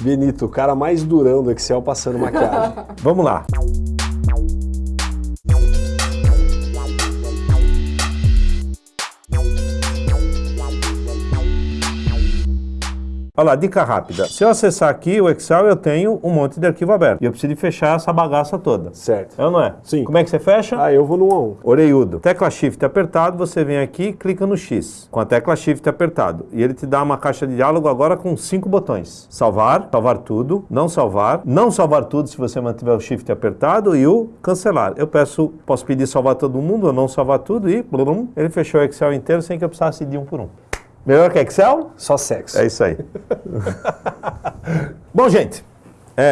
Benito, o cara mais durão do Excel passando maquiagem. Vamos lá. Olha lá, dica rápida. Se eu acessar aqui o Excel, eu tenho um monte de arquivo aberto. E eu preciso de fechar essa bagaça toda. Certo. É ou não é? Sim. Como é que você fecha? Ah, eu vou no 1 a 1. Orelhudo. Tecla Shift apertado, você vem aqui e clica no X. Com a tecla Shift apertado. E ele te dá uma caixa de diálogo agora com cinco botões. Salvar, salvar tudo, não salvar, não salvar tudo se você mantiver o Shift apertado e o cancelar. Eu peço, posso pedir salvar todo mundo ou não salvar tudo e blum, ele fechou o Excel inteiro sem que eu precisasse de um por um. Melhor que Excel? Só sexo. É isso aí. Bom, gente,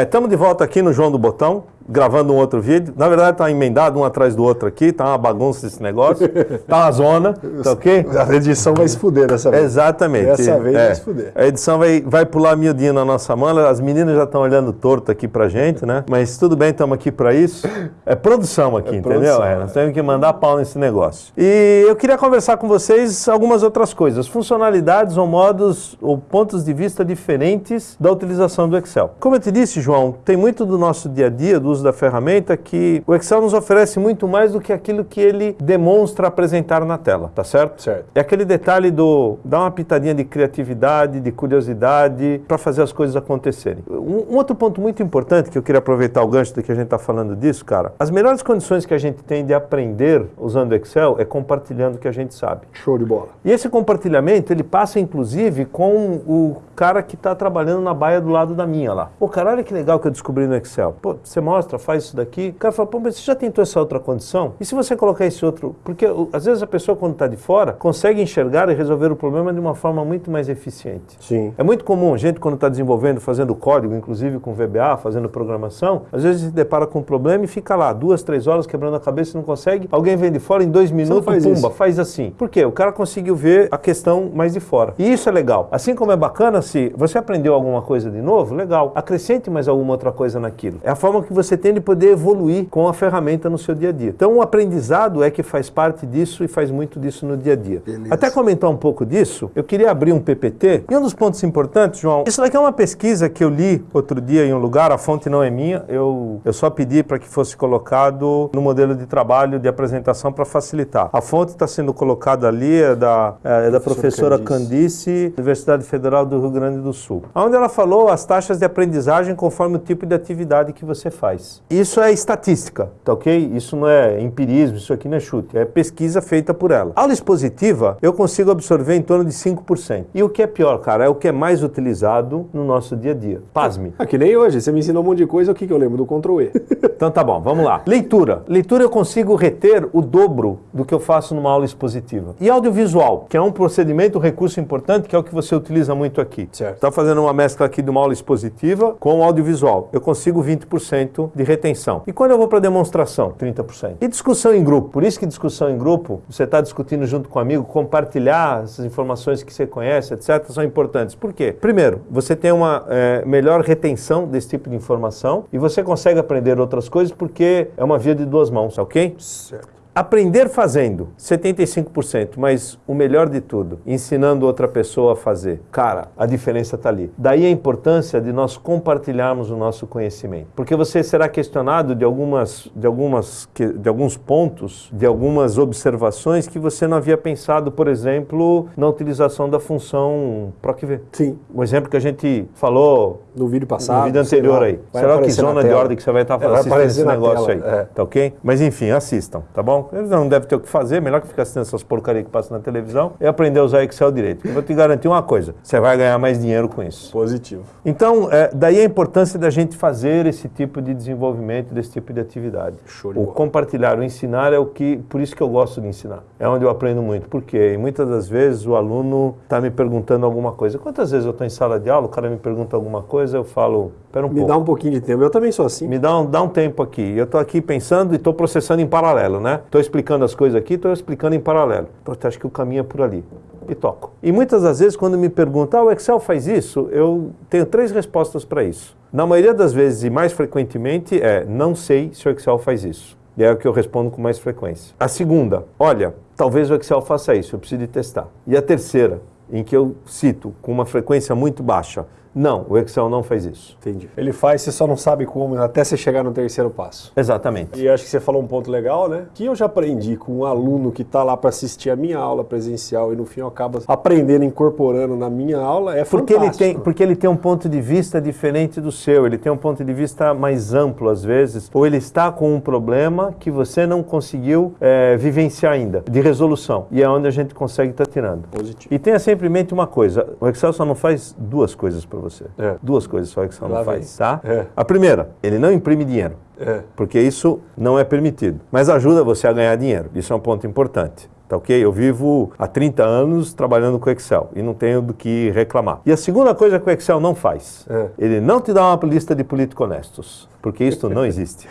estamos de volta aqui no João do Botão, gravando um outro vídeo. Na verdade, está emendado um atrás do outro aqui, tá uma bagunça esse negócio, tá uma zona, tá ok? A edição vai se fuder dessa vez. Exatamente. Dessa vez É. vai se fuder. A edição vai, vai pular miudinho na nossa mão, as meninas já estão olhando torto aqui pra gente, né? Mas tudo bem, estamos aqui para isso. É produção aqui, É entendeu? produção, É, nós é. temos que mandar pau nesse negócio. E eu queria conversar com vocês algumas outras coisas, funcionalidades ou modos ou pontos de vista diferentes da utilização do Excel. Como eu te disse, João, tem muito do nosso dia a dia, do uso da ferramenta, que o Excel nos oferece muito mais do que aquilo que ele demonstra apresentar na tela, tá certo? Certo. É aquele detalhe do dar uma pitadinha de criatividade, de curiosidade, para fazer as coisas acontecerem. Um, um outro ponto muito importante que eu queria aproveitar o gancho do que a gente está falando disso, cara, as melhores condições que a gente tem de aprender usando o Excel é compartilhando o que a gente sabe. Show de bola. E esse compartilhamento, ele passa inclusive com o cara que está trabalhando na baia do lado da minha lá. Pô, cara, olha que legal que eu descobri no Excel. Pô, você mostra, faz isso daqui. O cara fala, pô, mas você já tentou essa outra condição? E se você colocar esse outro... Porque às vezes a pessoa, quando está de fora, consegue enxergar e resolver o problema de uma forma muito mais eficiente. Sim. É muito comum, gente quando está desenvolvendo, fazendo código, inclusive com VBA, fazendo programação, às vezes se depara com um problema e fica lá duas, três horas quebrando a cabeça e não consegue. Alguém vem de fora em dois minutos, faz pumba, isso. faz assim. Por quê? O cara conseguiu ver a questão mais de fora. E isso é legal. Assim como é bacana se você aprendeu alguma coisa de novo, legal. Acrescente mais alguma outra coisa naquilo. É a forma que você tem de poder evoluir com a ferramenta no seu dia a dia. Então o aprendizado é que faz parte disso e faz muito disso no dia a dia. Beleza. Até comentar um pouco disso, eu queria abrir um PPT. E um dos pontos importantes, João, isso daqui é uma pesquisa que eu li outro dia em um lugar, a fonte não é minha, eu, eu só pedi para que fosse colocado no modelo de trabalho de apresentação para facilitar. A fonte está sendo colocada ali, é da, é da Professor professora Candice. Candice, Universidade Federal do Rio Grande do Sul, onde ela falou as taxas de aprendizagem conforme o tipo de atividade que você faz. Isso é estatística, tá ok? Isso não é empirismo, isso aqui não é chute, é pesquisa feita por ela. Aula expositiva, eu consigo absorver em torno de 5%. E o que é pior, cara, é o que é mais utilizado no nosso dia a dia. Pasme. Ah, que nem hoje. Você me ensinou um monte de coisa, o que, que eu lembro? Do Ctrl E. Então tá bom, vamos lá. Leitura. Leitura eu consigo reter o dobro do que eu faço numa aula expositiva. E audiovisual, que é um procedimento, um recurso importante, que é o que você utiliza muito aqui. Certo. Está fazendo uma mescla aqui de uma aula expositiva com audiovisual. Eu consigo 20% de retenção. E quando eu vou para demonstração? 30%. E discussão em grupo. Por isso que discussão em grupo, você está discutindo junto com um amigo, compartilhar essas informações que você conhece, etc., são importantes. Por quê? Primeiro, você tem uma eh, melhor retenção desse tipo de informação e você consegue aprender outras coisas porque é uma via de duas mãos, ok? Certo. Aprender fazendo, 75%, mas o melhor de tudo, ensinando outra pessoa a fazer. Cara, a diferença está ali. Daí a importância de nós compartilharmos o nosso conhecimento. Porque você será questionado de, algumas, de, algumas, de alguns pontos, de algumas observações que você não havia pensado, por exemplo, na utilização da função PROC-V. Sim. Um exemplo que a gente falou No vídeo passado. no vídeo anterior lá, aí. Será que zona de ordem que você vai estar É, assistindo aparecer esse negócio tela, aí? é. Tá ok? Mas enfim, assistam, tá bom? Eles não devem ter o que fazer, melhor que ficar assistindo essas porcarias que passam na televisão e aprender a usar Excel direito. Eu vou te garantir uma coisa, você vai ganhar mais dinheiro com isso. Positivo. Então, é, daí a importância da gente fazer esse tipo de desenvolvimento, desse tipo de atividade. Show de o bola. compartilhar, o ensinar é o que, por isso que eu gosto de ensinar. É onde eu aprendo muito. Por quê? E muitas das vezes o aluno está me perguntando alguma coisa. Quantas vezes eu estou em sala de aula, o cara me pergunta alguma coisa, eu falo, pera um Me pouco. dá um pouquinho de tempo. Eu também sou assim. Me dá um, dá um tempo aqui. Eu estou aqui pensando e estou processando em paralelo, né? Estou explicando as coisas aqui, estou explicando em paralelo. Pô, acho que o caminho é por ali. E toco. E muitas das vezes, quando me perguntam, ah, o Excel faz isso, eu tenho três respostas para isso. Na maioria das vezes, e mais frequentemente, é não sei se o Excel faz isso. E é o que eu respondo com mais frequência. A segunda, olha, talvez o Excel faça isso, eu preciso de testar. E a terceira, em que eu cito com uma frequência muito baixa, Não, o Excel não faz isso. Entendi. Ele faz, você só não sabe como, até você chegar no terceiro passo. Exatamente. E acho que você falou um ponto legal, né? Que eu já aprendi com um aluno que está lá para assistir a minha aula presencial e no fim eu acabo aprendendo, incorporando na minha aula, é Porque ele, fantástico. tem, porque ele tem um ponto de vista diferente do seu, ele tem um ponto de vista mais amplo às vezes, ou ele está com um problema que você não conseguiu eh, vivenciar ainda, de resolução. E é onde a gente consegue estar tirando. Positivo. E tenha sempre em mente uma coisa: o Excel só não faz duas coisas para você. É. Duas coisas só Excel Lá não faz, tá? É. A primeira, ele não imprime dinheiro. É. Porque isso não é permitido. Mas ajuda você a ganhar dinheiro. Isso é um ponto importante. Tá ok? Eu vivo há 30 anos trabalhando com Excel e não tenho do que reclamar. E a segunda coisa que o Excel não faz, É. ele não te dá uma lista de políticos honestos, porque isso não existe.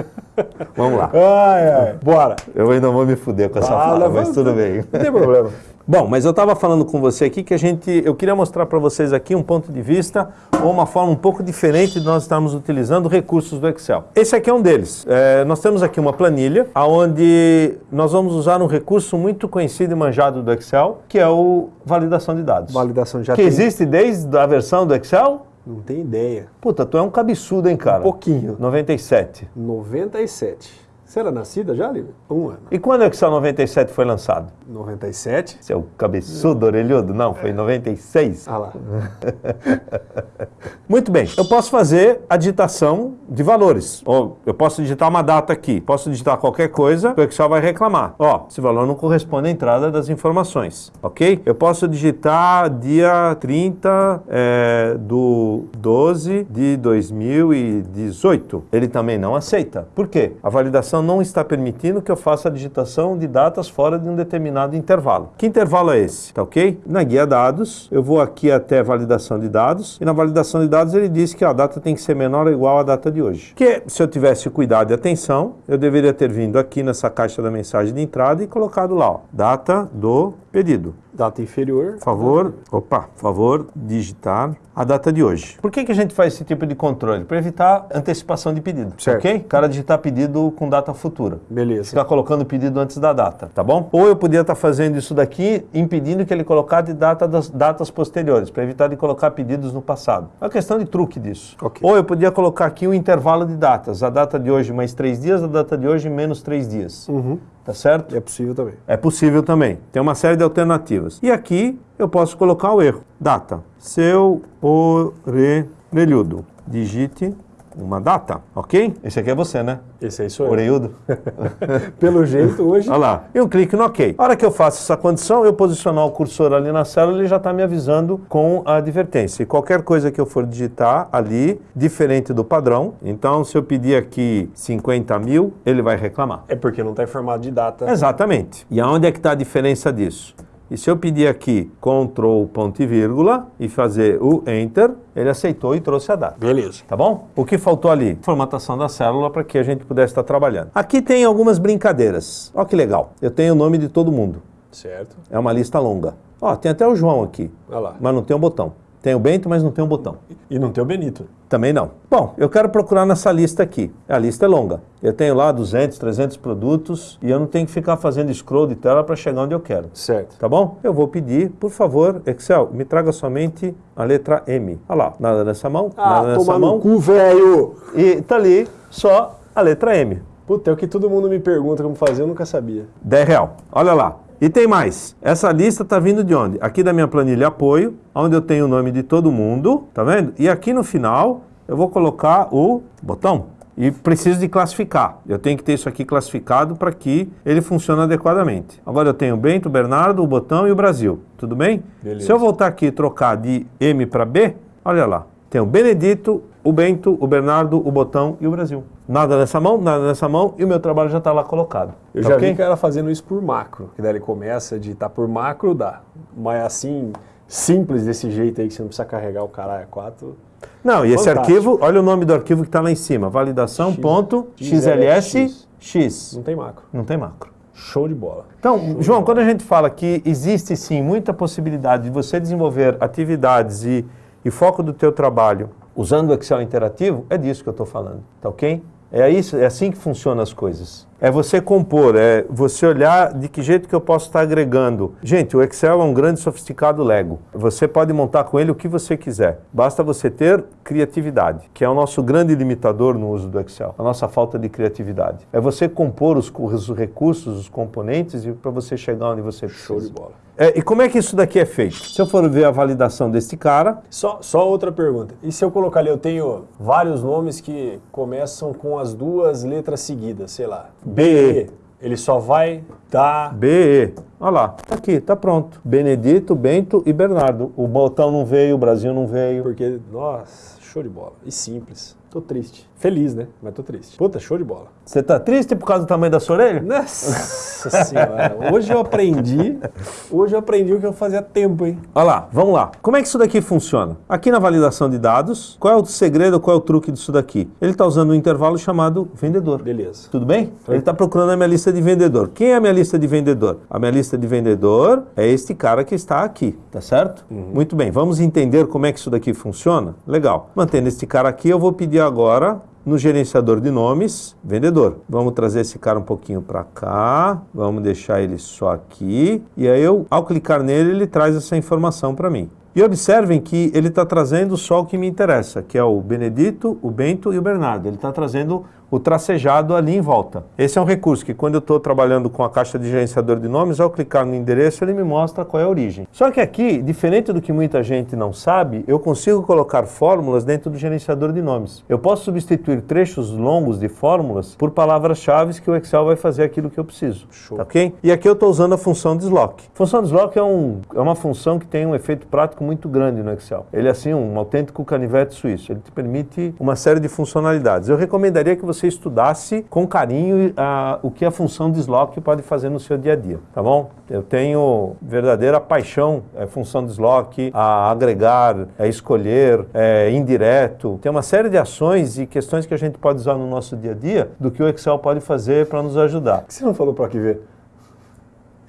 Vamos lá. Ai, ai. Bora. Eu ainda vou me fuder com essa Ah, fala, mas tudo bem. Não tem problema. Bom, mas eu estava falando com você aqui que a gente, eu queria mostrar para vocês aqui um ponto de vista ou uma forma um pouco diferente de nós estarmos utilizando recursos do Excel. Esse aqui é um deles. É, nós temos aqui uma planilha onde nós vamos usar um recurso muito conhecido e manjado do Excel, que é o validação de dados. Validação já que tem. existe desde a versão do Excel? Não tem ideia. Puta, tu é um cabeçudo, hein, cara? Um pouquinho. 97. 97. Você era nascida já, Lívia? Um ano. E quando o Excel 97 foi lançado? 97? Seu cabeçudo, orelhudo? Não, foi em 96. Ah lá. Muito bem, eu posso fazer a digitação de valores. Ou eu posso digitar uma data aqui, posso digitar qualquer coisa, o Excel vai reclamar. Ó, esse valor não corresponde à entrada das informações, ok? Eu posso digitar dia 30 é, do 12 de 2018. Ele também não aceita. Por quê? A validação não está permitindo que eu faça a digitação de datas fora de um determinado intervalo. Que intervalo é esse? Tá ok? Na guia dados, eu vou aqui até validação de dados, e na validação de dados ele diz que a data tem que ser menor ou igual à data de hoje. Que se eu tivesse cuidado e atenção, eu deveria ter vindo aqui nessa caixa da mensagem de entrada e colocado lá, ó, data do pedido. Data inferior. Favor, opa, favor digitar a data de hoje. Por que, que a gente faz esse tipo de controle? Para evitar antecipação de pedido, Certo. ok? O cara digitar pedido com data futura. Beleza. Ficar colocando o pedido antes da data, tá bom? Ou eu podia estar fazendo isso daqui, impedindo que ele colocasse data das datas posteriores, para evitar de colocar pedidos no passado. É uma questão de truque disso. Ok. Ou eu podia colocar aqui o intervalo de datas, a data de hoje mais três dias, a data de hoje menos três dias. Uhum. Tá certo? É possível também. É possível também. Tem uma série de alternativas. E aqui eu posso colocar o erro. Data. Seu orelhudo. Digite uma data, ok? Esse aqui é você, né? Esse aí sou eu. Orelhudo. Pelo jeito, hoje. Olha lá. E um clique no OK. A hora que eu faço essa condição, eu posicionar o cursor ali na célula, ele já está me avisando com a advertência. E qualquer coisa que eu for digitar ali, diferente do padrão, então se eu pedir aqui 50 mil, ele vai reclamar. É porque não está em formato de data. Exatamente. E aonde é que está a diferença disso? E se eu pedir aqui Ctrl ponto e vírgula e fazer o Enter, ele aceitou e trouxe a data. Beleza. Tá bom? O que faltou ali? Formatação da célula para que a gente pudesse estar trabalhando. Aqui tem algumas brincadeiras. Olha que legal. Eu tenho o nome de todo mundo. Certo. É uma lista longa. Ó, tem até o João aqui, Olha lá. mas não tem o botão. Tem o Bento, mas não tem o botão. E não tem o Benito. Também não. Bom, eu quero procurar nessa lista aqui. A lista é longa. Eu tenho lá 200, 300 produtos e eu não tenho que ficar fazendo scroll de tela para chegar onde eu quero. Certo. Tá bom? Eu vou pedir, por favor, Excel, me traga somente a letra M. Olha lá, nada nessa mão, Ah, nada nessa toma no mão. cu, velho! E tá ali só a letra M. Puta, é o que todo mundo me pergunta como fazer, eu nunca sabia. 10 real. Olha lá. E tem mais. Essa lista está vindo de onde? Aqui da minha planilha apoio, onde eu tenho o nome de todo mundo, tá vendo? E aqui no final eu vou colocar o botão. E preciso de classificar. Eu tenho que ter isso aqui classificado para que ele funcione adequadamente. Agora eu tenho o Bento, o Bernardo, o botão e o Brasil. Tudo bem? Beleza. Se eu voltar aqui e trocar de M para B, olha lá. Tem o Benedito, o Bento, o Bernardo, o botão e o Brasil. Nada nessa mão, nada nessa mão e o meu trabalho já está lá colocado. Eu Tá já ok? vi cara fazendo isso por macro. Que daí ele começa a digitar por macro, dá. Mas assim, simples desse jeito aí, que você não precisa carregar o caralho a 4. Não, e esse arquivo, olha o nome do arquivo que está lá em cima, validação X- ponto XLS. XLS X. Não tem macro. Não tem macro. Show de bola. Então, João, quando a gente fala que existe sim muita possibilidade de você desenvolver atividades e, e foco do teu trabalho usando o Excel interativo, é disso que eu estou falando, tá ok? É, isso, é assim que funcionam as coisas. É você compor, é você olhar de que jeito que eu posso estar agregando. Gente, o Excel é um grande sofisticado Lego. Você pode montar com ele o que você quiser. Basta você ter criatividade, que é o nosso grande limitador no uso do Excel, a nossa falta de criatividade. É você compor os, os recursos, os componentes e para você chegar onde você precisa. Show de bola. É, e como é que isso daqui é feito? Se eu for ver a validação desse cara, Só, só outra pergunta. E se eu colocar ali, eu tenho vários nomes que começam com as duas letras seguidas, sei lá. BE. Ele só vai dar. BE. Olha lá, tá aqui, tá pronto. Benedito, Bento e Bernardo. O botão não veio, o Brasil não veio. Porque, nossa, show de bola. E simples. Tô triste. Feliz, né? Mas tô triste. Puta, show de bola. Você tá triste por causa do tamanho da sua orelha? Nossa senhora. Hoje eu aprendi. Hoje eu aprendi o que eu fazia tempo, hein? Olha lá, vamos lá. Como é que isso daqui funciona? Aqui na validação de dados, qual é o segredo, qual é o truque disso daqui? Ele está usando um intervalo chamado vendedor. Beleza. Tudo bem? Ele está procurando a minha lista de vendedor. Quem é a minha lista de vendedor? A minha lista de vendedor é este cara que está aqui, tá certo? Muito bem, vamos entender como é que isso daqui funciona? Legal. Mantendo este cara aqui, eu vou pedir agora no gerenciador de nomes, vendedor. Vamos trazer esse cara um pouquinho para cá, vamos deixar ele só aqui, e aí eu, ao clicar nele, ele traz essa informação para mim. E observem que ele está trazendo só o que me interessa, que é o Benedito, o Bento e o Bernardo. Ele está trazendo o tracejado ali em volta. Esse é um recurso que quando eu estou trabalhando com a caixa de gerenciador de nomes, ao clicar no endereço, ele me mostra qual é a origem. Só que aqui, diferente do que muita gente não sabe, eu consigo colocar fórmulas dentro do gerenciador de nomes. Eu posso substituir trechos longos de fórmulas por palavras-chave que o Excel vai fazer aquilo que eu preciso. Show. Tá ok? E aqui eu estou usando a função deslock. Função deslock é, um, é uma função que tem um efeito prático muito grande no Excel. Ele é assim um autêntico canivete suíço. Ele te permite uma série de funcionalidades. Eu recomendaria que você estudasse com carinho ah, o que a função deslock pode fazer no seu dia a dia, tá bom? Eu tenho verdadeira paixão, é função deslock, a agregar, a escolher, é, indireto. Tem uma série de ações e questões que a gente pode usar no nosso dia a dia do que o Excel pode fazer para nos ajudar. Que você não falou para aqui ver?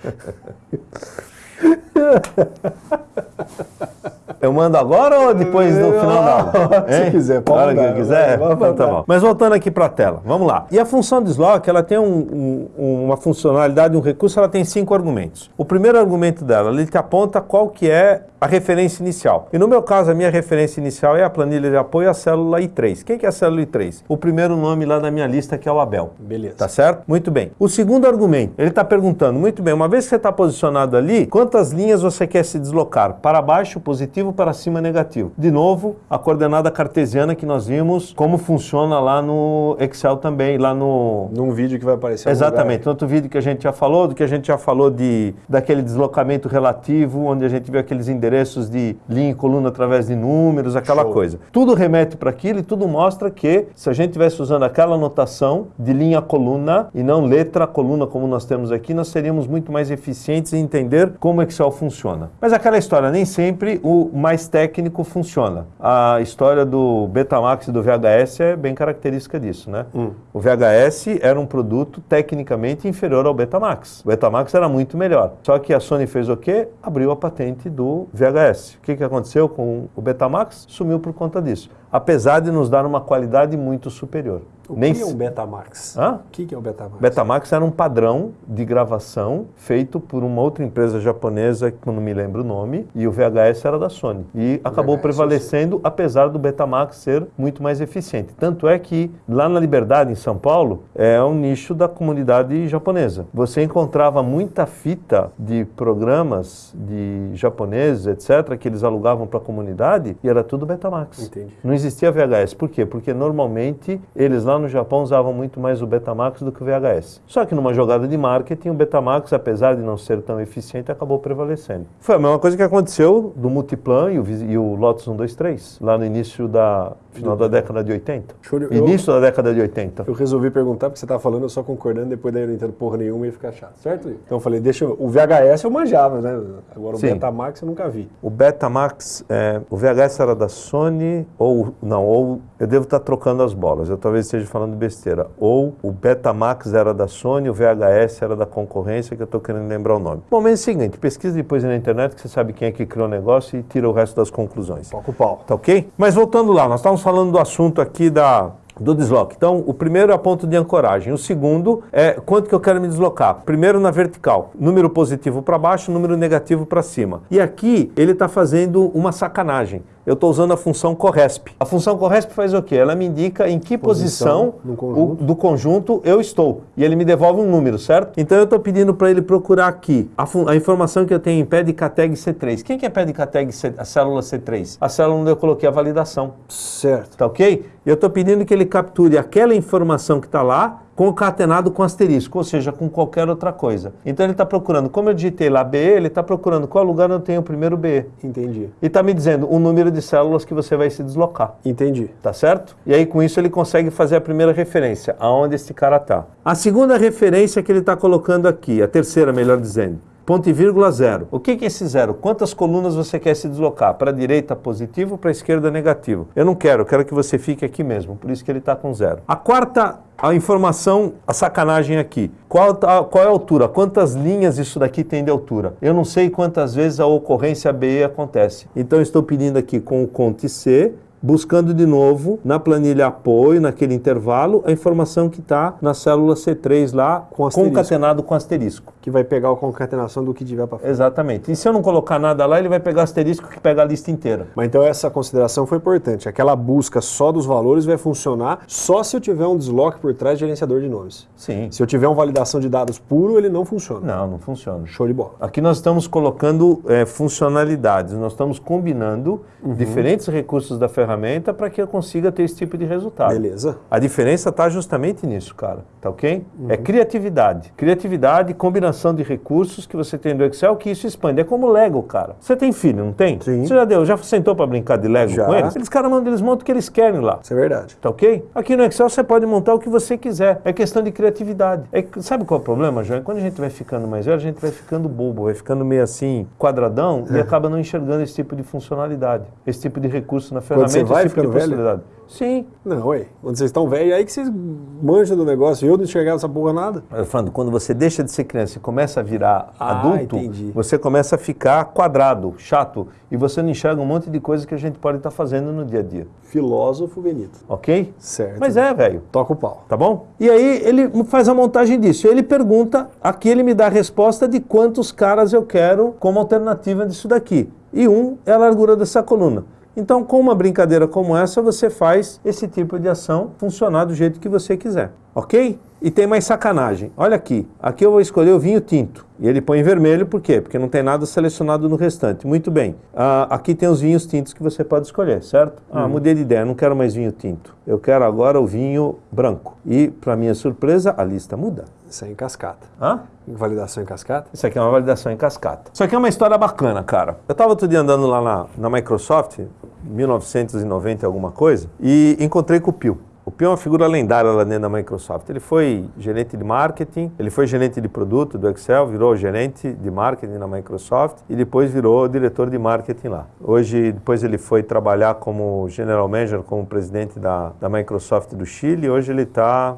Eu mando agora ou depois no final da aula? Se Hein? quiser, pode Na mandar, que quiser? Então tá bom. Mas voltando aqui para a tela, vamos lá. E a função deslock, ela tem um- um- uma funcionalidade, um recurso, ela tem cinco argumentos. O primeiro argumento dela, ele te aponta qual que é a referência inicial. E no meu caso, a minha referência inicial é a planilha de apoio à célula I3. Quem que é a célula I3? O primeiro nome lá da minha lista, que é o Abel. Beleza. Tá certo? Muito bem. O segundo argumento, ele está perguntando, muito bem, uma vez que você está posicionado ali, quantas linhas você quer se deslocar? Para baixo, positivo, para cima, negativo. De novo, a coordenada cartesiana que nós vimos, como funciona lá no Excel também, lá no... Num vídeo que vai aparecer Exatamente, outro vídeo que a gente já falou, do que a gente já falou de, daquele deslocamento relativo, onde a gente vê aqueles endereços de linha e coluna através de números, aquela Show. coisa. Tudo remete para aquilo e tudo mostra que se a gente estivesse usando aquela notação de linha coluna e não letra coluna como nós temos aqui, nós seríamos muito mais eficientes em entender como o Excel funciona. Mas aquela história, nem sempre o mais técnico funciona. A história do Betamax e do VHS é bem característica disso, né? O VHS era um produto tecnicamente inferior ao Betamax. O Betamax era muito melhor. Só que a Sony fez o quê? Abriu a patente do VHS. O que, que aconteceu com o Betamax? Sumiu por conta disso. Apesar de nos dar uma qualidade muito superior. O Nem que é um Betamax? Hã? O que é o Betamax? Betamax era um padrão de gravação feito por uma outra empresa japonesa, que eu não me lembro o nome, e o VHS era da Sony. E acabou VHS, prevalecendo, apesar do Betamax ser muito mais eficiente. Tanto é que lá na Liberdade, em São Paulo, é um nicho da comunidade japonesa. Você encontrava muita fita de programas de japoneses, etc., que eles alugavam para a comunidade, e era tudo Betamax. Entendi. Não existia VHS. Por quê? Porque normalmente eles lá no Japão usavam muito mais o Betamax do que o VHS. Só que numa jogada de marketing, o Betamax, apesar de não ser tão eficiente, acabou prevalecendo. Foi a mesma coisa que aconteceu do Multiplan e o, e o Lotus 123, lá no início da final da década de 80. Show de- Início da década de 80. Eu resolvi perguntar porque você estava falando, eu só concordando, depois daí eu não entendo porra nenhuma e ia ficar chato, certo? Então eu falei, deixa eu... O VHS eu manjava, né? Agora o Sim. Betamax eu nunca vi. O Betamax, é, o VHS era da Sony, ou não, ou eu devo estar trocando as bolas, eu talvez esteja falando besteira. Ou o Betamax era da Sony, o VHS era da concorrência, que eu estou querendo lembrar o nome. Bom, mas é o seguinte, pesquisa depois na internet que você sabe quem é que criou o negócio e tira o resto das conclusões. Toca o pau. Tá ok? Mas voltando lá, nós estávamos falando do assunto aqui da do desloque. Então, o primeiro é a ponto de ancoragem. O segundo é quanto que eu quero me deslocar. Primeiro na vertical, número positivo para baixo, número negativo para cima. E aqui ele está fazendo uma sacanagem eu estou usando a função corresp. A função corresp faz o quê? Ela me indica em que posição, posição conjunto. O, do conjunto eu estou. E ele me devolve um número, certo? Então eu estou pedindo para ele procurar aqui a, a, informação que eu tenho em pé de CATEG C3. Quem que é pé de CATEG C, a célula C3? A célula onde eu coloquei a validação. Certo. Tá ok? Eu estou pedindo que ele capture aquela informação que está lá concatenado com asterisco, ou seja, com qualquer outra coisa. Então ele está procurando, como eu digitei lá B, ele está procurando qual lugar eu tenho o primeiro B. Entendi. E está me dizendo o número de células que você vai se deslocar. Entendi. Tá certo? E aí com isso ele consegue fazer a primeira referência, aonde esse cara está. A segunda referência que ele está colocando aqui, a terceira melhor dizendo, ponto e vírgula zero. O que é esse zero? Quantas colunas você quer se deslocar? Para a direita positivo, para a esquerda negativo. Eu não quero, eu quero que você fique aqui mesmo, por isso que ele está com zero. A quarta a informação, a sacanagem aqui. Qual, a, qual é a altura? Quantas linhas isso daqui tem de altura? Eu não sei quantas vezes a ocorrência BE acontece. Então estou pedindo aqui com o conte C buscando de novo na planilha apoio, naquele intervalo, a informação que está na célula C3 lá, com concatenado com asterisco. Que vai pegar a concatenação do que tiver para frente. Exatamente. E se eu não colocar nada lá, ele vai pegar asterisco que pega a lista inteira. Mas então essa consideração foi importante. Aquela busca só dos valores vai funcionar só se eu tiver um desloque por trás de gerenciador de nomes. Sim. Se eu tiver uma validação de dados puro, ele não funciona. Não, não funciona. Show de bola. Aqui nós estamos colocando é, funcionalidades, nós estamos combinando uhum. diferentes recursos da ferramenta ferramenta para que eu consiga ter esse tipo de resultado. Beleza. A diferença está justamente nisso, cara. Tá ok? Uhum. É criatividade. Criatividade, combinação de recursos que você tem no Excel, que isso expande. É como Lego, cara. Você tem filho, não tem? Sim. Você já deu, já sentou para brincar de Lego já. com eles? Eles, cara, mandam, eles montam o que eles querem lá. Isso é verdade. Tá ok? Aqui no Excel você pode montar o que você quiser. É questão de criatividade. É, sabe qual é o problema, João? Quando a gente vai ficando mais velho, a gente vai ficando bobo, vai ficando meio assim, quadradão, é. e acaba não enxergando esse tipo de funcionalidade, esse tipo de recurso na ferramenta você vai esse tipo de possibilidade. Sim. Não, ué. Quando vocês estão velhos, aí que vocês manjam do negócio. Eu não enxergava essa porra nada. Eu falando, quando você deixa de ser criança e começa a virar ah, adulto, entendi. você começa a ficar quadrado, chato, e você não enxerga um monte de coisa que a gente pode estar tá fazendo no dia a dia. Filósofo Benito. Ok? Certo. Mas é, velho. Toca o pau. Tá bom? E aí ele faz a montagem disso. Ele pergunta, aqui ele me dá a resposta de quantos caras eu quero como alternativa disso daqui. E um é a largura dessa coluna. Então, com uma brincadeira como essa, você faz esse tipo de ação funcionar do jeito que você quiser, ok? E tem mais sacanagem. Olha aqui, aqui eu vou escolher o vinho tinto. E ele põe em vermelho, por quê? Porque não tem nada selecionado no restante. Muito bem. Ah, aqui tem os vinhos tintos que você pode escolher, certo? Ah, uhum. mudei de ideia, não quero mais vinho tinto. Eu quero agora o vinho branco. E, para minha surpresa, a lista muda. Isso é em cascata. Hã? Validação em cascata? Isso aqui é uma validação em cascata. Isso aqui é uma história bacana, cara. Eu estava outro dia andando lá na, na Microsoft, 1990 alguma coisa, e encontrei com o Pio. O Pio é uma figura lendária lá dentro da Microsoft. Ele foi gerente de marketing, ele foi gerente de produto do Excel, virou gerente de marketing na Microsoft e depois virou diretor de marketing lá. Hoje, depois ele foi trabalhar como general manager, como presidente da, da Microsoft do Chile. E hoje ele está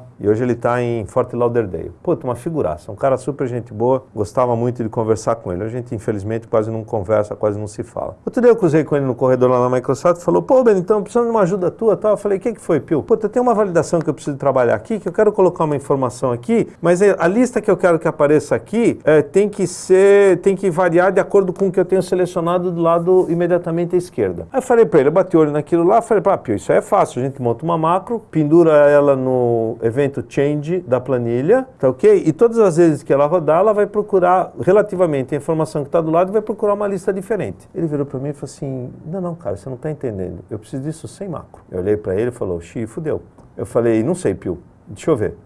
tá em Fort Lauderdale. Puta, uma figuraça, um cara super gente boa. Gostava muito de conversar com ele. A gente infelizmente quase não conversa, quase não se fala. Outro dia eu cruzei com ele no corredor lá na Microsoft e falou: "Pô, Ben, então precisando de uma ajuda tua", tal. Eu falei: "O que que foi, Pio?" Puta, tem uma validação que eu preciso trabalhar aqui, que eu quero colocar uma informação aqui, mas é, a lista que eu quero que apareça aqui é, tem que ser, tem que variar de acordo com o que eu tenho selecionado do lado imediatamente à esquerda. Aí eu falei para ele, eu bati o olho naquilo lá, falei, pá, Pio, isso é fácil, a gente monta uma macro, pendura ela no evento change da planilha, tá ok? E todas as vezes que ela rodar, ela vai procurar relativamente a informação que está do lado e vai procurar uma lista diferente. Ele virou para mim e falou assim, não, não, cara, você não está entendendo, eu preciso disso sem macro. Eu olhei para ele e falou, xi, fudeu. Eu falei, não sei, Pio, deixa eu ver.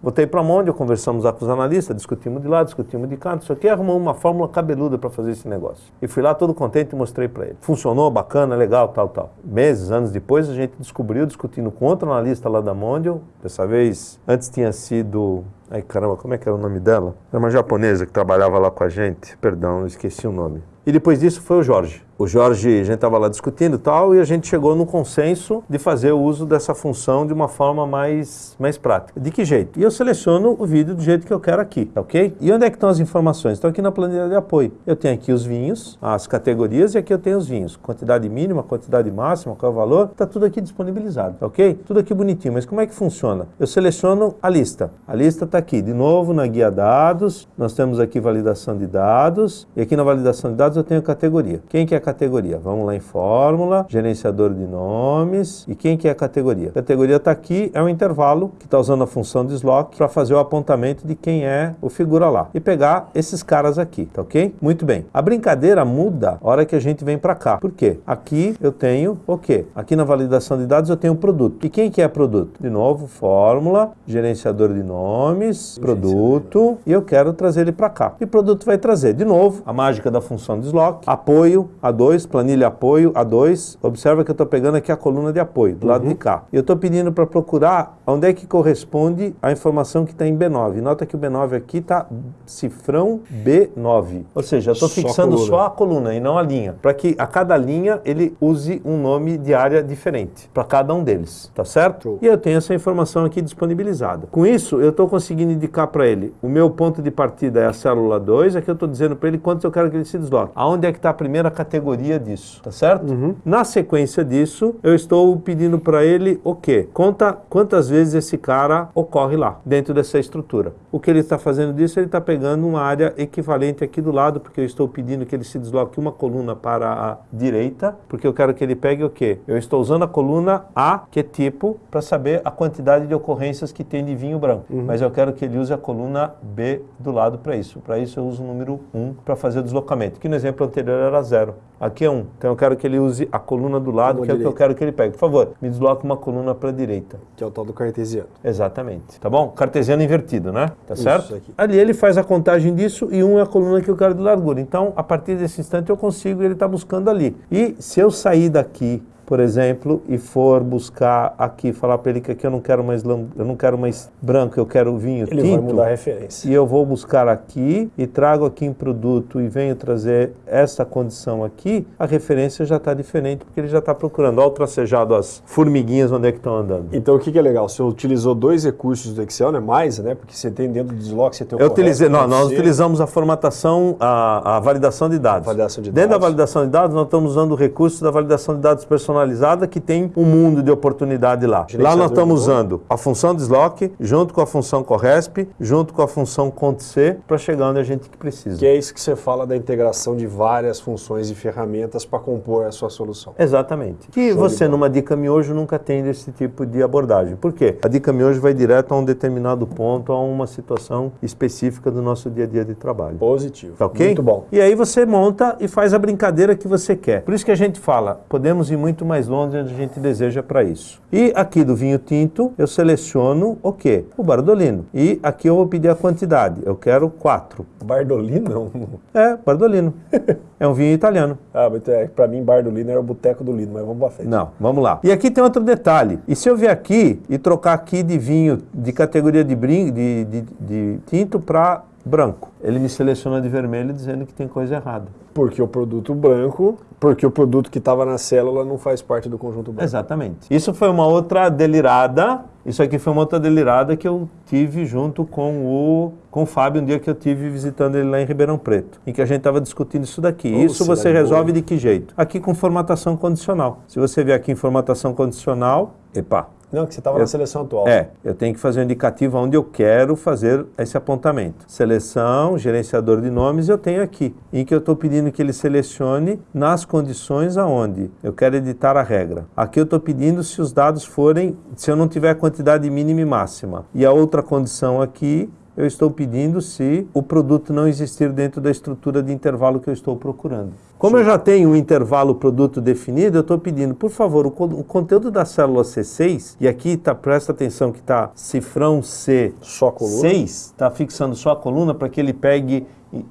Botei para onde, conversamos lá com os analistas, discutimos de lá, discutimos de cá, não sei o que, arrumamos uma fórmula cabeluda para fazer esse negócio. E fui lá todo contente e mostrei para ele. Funcionou, bacana, legal, tal, tal. Meses, anos depois, a gente descobriu, discutindo com outro analista lá da Mondial, dessa vez, antes tinha sido... Ai, caramba, como é que era o nome dela? Era uma japonesa que trabalhava lá com a gente, perdão, esqueci o nome. E depois disso foi o Jorge. O Jorge, a gente estava lá discutindo tal, e a gente chegou no consenso de fazer o uso dessa função de uma forma mais, mais prática. De que jeito? E eu seleciono o vídeo do jeito que eu quero aqui, tá ok? E onde é que estão as informações? Estão aqui na planilha de apoio. Eu tenho aqui os vinhos, as categorias, e aqui eu tenho os vinhos. Quantidade mínima, quantidade máxima, qual é o valor, está tudo aqui disponibilizado, tá ok? Tudo aqui bonitinho, mas como é que funciona? Eu seleciono a lista. A lista está aqui, de novo, na guia dados, nós temos aqui validação de dados, e aqui na validação de dados eu tenho categoria. Quem que é categoria? Vamos lá em fórmula, gerenciador de nomes. E quem que é a categoria? A categoria está aqui, é um intervalo que está usando a função de slot para fazer o apontamento de quem é o figura lá. E pegar esses caras aqui, tá ok? Muito bem. A brincadeira muda a hora que a gente vem para cá. Por quê? Aqui eu tenho o quê? Aqui na validação de dados eu tenho o produto. E quem que é produto? De novo, fórmula, gerenciador de nomes, produto, e eu quero trazer ele para cá. E produto vai trazer, de novo, a mágica da função de slot, apoio, a a2, planilha apoio, A2. Observa que eu estou pegando aqui a coluna de apoio, do uhum. lado de cá. E eu estou pedindo para procurar onde é que corresponde a informação que está em B9. Nota que o B9 aqui está cifrão B9. Ou seja, eu estou fixando só a coluna e não a linha. Para que a cada linha ele use um nome de área diferente para cada um deles. Tá certo? E eu tenho essa informação aqui disponibilizada. Com isso, eu estou conseguindo indicar para ele o meu ponto de partida é a célula 2. Aqui eu estou dizendo para ele quantos eu quero que ele se desloque. Aonde é que está a primeira categoria? Categoria disso, tá certo? Uhum. Na sequência disso, eu estou pedindo para ele o quê? Conta quantas vezes esse cara ocorre lá, dentro dessa estrutura. O que ele está fazendo disso, ele está pegando uma área equivalente aqui do lado, porque eu estou pedindo que ele se desloque uma coluna para a direita, porque eu quero que ele pegue o quê? Eu estou usando a coluna A, que é tipo, para saber a quantidade de ocorrências que tem de vinho branco. Uhum. Mas eu quero que ele use a coluna B do lado para isso. Para isso eu uso o número 1 para fazer o deslocamento, que no exemplo anterior era zero. Aqui é 1. Então eu quero que ele use a coluna do lado, que é o que eu quero que ele pegue. Por favor, me desloque uma coluna para a direita. Que é o tal do cartesiano. Exatamente. Tá bom? Cartesiano invertido, né? Tá Isso certo? Aqui. Ali ele faz a contagem disso e 1 é a coluna que eu quero de largura. Então, a partir desse instante eu consigo, ele está buscando ali. E se eu sair daqui por exemplo, e for buscar aqui, falar para ele que aqui eu não quero mais eu não quero mais branco, eu quero vinho ele tinto. Ele vai mudar a referência. E eu vou buscar aqui e trago aqui em produto e venho trazer essa condição aqui, a referência já está diferente, porque ele já está procurando. Olha o tracejado, as formiguinhas onde é que estão andando. Então o que, que, é legal? Você utilizou dois recursos do Excel, né? Mais, né? Porque você tem dentro do desloque, você tem o Eu utilizei, não, nós utilizamos a formatação, a, a validação de dados. Validação de dentro dados. da validação de dados, nós estamos usando o recurso da validação de dados personalizados personalizada que tem um mundo de oportunidade lá. Lá nós estamos usando a função deslock junto com a função corresp, junto com a função cont-c para chegar onde a gente precisa. Que é isso que você fala da integração de várias funções e ferramentas para compor a sua solução. Exatamente. Que Show você numa dica miojo nunca tem desse tipo de abordagem. Por quê? A dica miojo vai direto a um determinado ponto, a uma situação específica do nosso dia a dia de trabalho. Positivo. Tá ok? Muito bom. E aí você monta e faz a brincadeira que você quer. Por isso que a gente fala, podemos ir muito mais longe onde a gente deseja para isso. E aqui do vinho tinto, eu seleciono o quê? O Bardolino. E aqui eu vou pedir a quantidade. Eu quero quatro. Bardolino? É, Bardolino. é um vinho italiano. Ah, mas é, para mim Bardolino era o boteco do Lino, mas vamos pra frente. Não, vamos lá. E aqui tem outro detalhe. E se eu vier aqui e trocar aqui de vinho de categoria de, brin de, de, de tinto para branco. Ele me seleciona de vermelho dizendo que tem coisa errada. Porque o produto branco, porque o produto que estava na célula não faz parte do conjunto branco. Exatamente. Isso foi uma outra delirada, isso aqui foi uma outra delirada que eu tive junto com o, com o Fábio um dia que eu tive visitando ele lá em Ribeirão Preto, em que a gente estava discutindo isso daqui. Isso você resolve boa. de que jeito? Aqui com formatação condicional. Se você vier aqui em formatação condicional, epa, não, que você estava na seleção atual. É, eu tenho que fazer um indicativo onde eu quero fazer esse apontamento. Seleção, gerenciador de nomes, eu tenho aqui, em que eu estou pedindo que ele selecione nas condições aonde eu quero editar a regra. Aqui eu estou pedindo se os dados forem, se eu não tiver quantidade mínima e máxima. E a outra condição aqui eu estou pedindo se o produto não existir dentro da estrutura de intervalo que eu estou procurando. Como Sim. eu já tenho um intervalo produto definido, eu estou pedindo, por favor, o, o, conteúdo da célula C6, e aqui tá, presta atenção que está cifrão C6, está fixando só a coluna para que ele pegue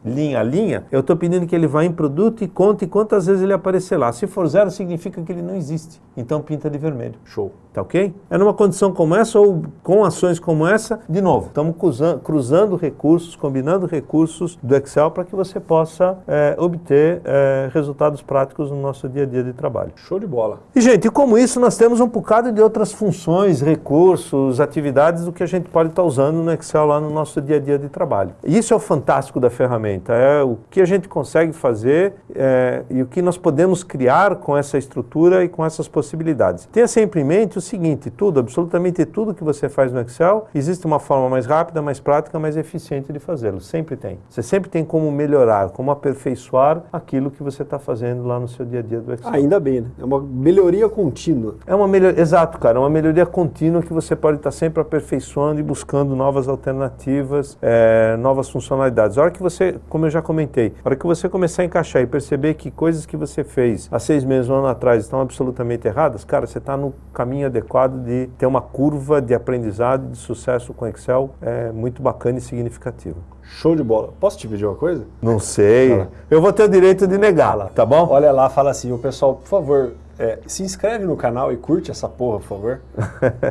linha a linha, eu estou pedindo que ele vá em produto e conte quantas vezes ele aparecer lá. Se for zero, significa que ele não existe. Então pinta de vermelho. Show. Tá ok? É numa condição como essa ou com ações como essa, de novo, estamos cruzando, recursos, combinando recursos do Excel para que você possa é, obter é, resultados práticos no nosso dia a dia de trabalho. Show de bola. E, gente, como isso, nós temos um bocado de outras funções, recursos, atividades do que a gente pode estar usando no Excel lá no nosso dia a dia de trabalho. E isso é o fantástico da ferramenta, é o que a gente consegue fazer é, e o que nós podemos criar com essa estrutura e com essas possibilidades. Tenha sempre em mente o seguinte, tudo, absolutamente tudo que você faz no Excel, existe uma forma mais rápida, mais prática, mais eficiente de fazê-lo. Sempre tem. Você sempre tem como melhorar, como aperfeiçoar aquilo que você está fazendo lá no seu dia a dia do Excel. Ainda bem, né? É uma melhoria contínua. É uma melhoria, exato, cara, é uma melhoria contínua que você pode estar sempre aperfeiçoando e buscando novas alternativas, é, novas funcionalidades. A hora que você, como eu já comentei, a hora que você começar a encaixar e perceber que coisas que você fez há seis meses, um ano atrás, estão absolutamente erradas, cara, você está no caminho adequado de ter uma curva de aprendizado de sucesso com Excel é, muito bacana e significativa. Show de bola. Posso te pedir uma coisa? Não sei. Eu vou ter o direito de negá-la, tá bom? Olha lá, fala assim, o pessoal, por favor, é, se inscreve no canal e curte essa porra, por favor.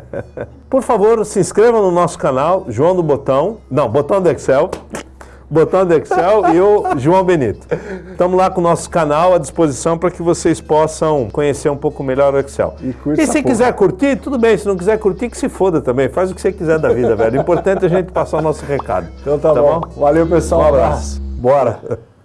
por favor, se inscreva no nosso canal, João do Botão. Não, Botão do Excel botão do Excel e o João Benito. Estamos lá com o nosso canal à disposição para que vocês possam conhecer um pouco melhor o Excel. E, e se quiser curtir, tudo bem. Se não quiser curtir, que se foda também. Faz o que você quiser da vida, velho. O importante é a gente passar o nosso recado. Então tá, tá bom. bom. Valeu, pessoal. Um abraço. Bora.